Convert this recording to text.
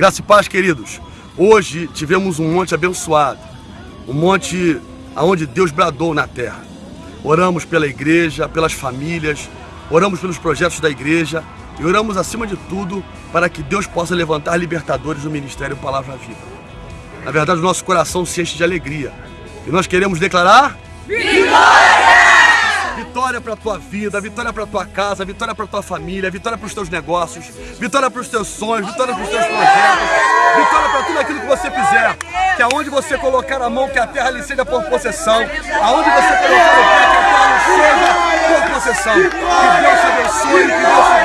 Graça e paz, queridos. Hoje tivemos um monte abençoado, um monte aonde Deus bradou na terra. Oramos pela igreja, pelas famílias, oramos pelos projetos da igreja e oramos acima de tudo para que Deus possa levantar libertadores do Ministério Palavra Viva. Na verdade, o nosso coração se enche de alegria e nós queremos declarar Vitória! Vitória para tua vida, vitória para tua casa, vitória para tua família, vitória para os teus negócios, vitória para os teus sonhos, vitória para os teus projetos, vitória para tudo aquilo que você fizer. Que aonde você colocar a mão, que a terra lhe seja por possessão. Aonde você colocar o pé, que a terra lhe seja por possessão. Que Deus te abençoe, que Deus te!